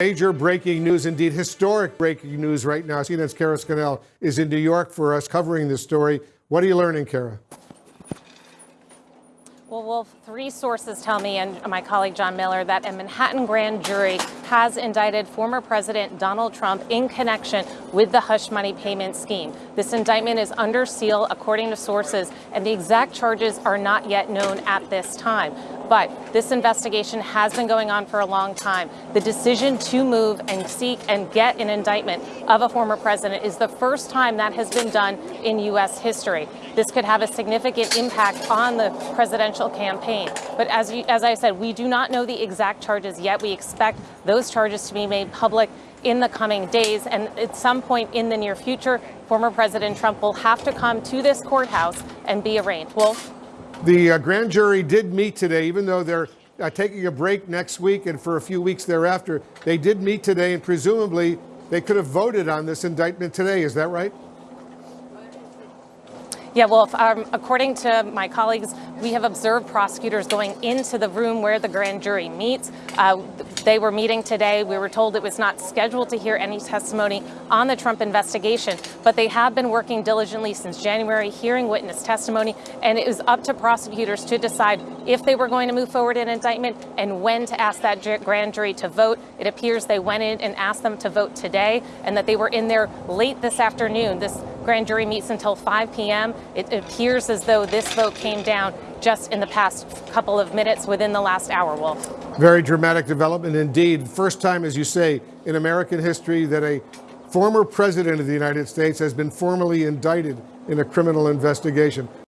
Major breaking news, indeed historic breaking news right now. CNN's Kara Scannell is in New York for us covering this story. What are you learning, Kara? Well, Wolf, three sources tell me, and my colleague John Miller, that a Manhattan grand jury has indicted former President Donald Trump in connection with the hush money payment scheme. This indictment is under seal, according to sources, and the exact charges are not yet known at this time. But this investigation has been going on for a long time. The decision to move and seek and get an indictment of a former president is the first time that has been done in U.S. history. This could have a significant impact on the presidential campaign. But as, you, as I said, we do not know the exact charges yet. We expect those charges to be made public in the coming days. And at some point in the near future, former President Trump will have to come to this courthouse and be arraigned. Wolf? The uh, grand jury did meet today, even though they're uh, taking a break next week and for a few weeks thereafter. They did meet today, and presumably they could have voted on this indictment today. Is that right? Yeah, well, um, according to my colleagues, we have observed prosecutors going into the room where the grand jury meets. Uh, they were meeting today. We were told it was not scheduled to hear any testimony on the Trump investigation, but they have been working diligently since January, hearing witness testimony, and it was up to prosecutors to decide if they were going to move forward an indictment and when to ask that grand jury to vote. It appears they went in and asked them to vote today, and that they were in there late this afternoon. This grand jury meets until 5 p.m. It appears as though this vote came down just in the past couple of minutes within the last hour, Wolf. Very dramatic development indeed. First time, as you say, in American history that a former president of the United States has been formally indicted in a criminal investigation.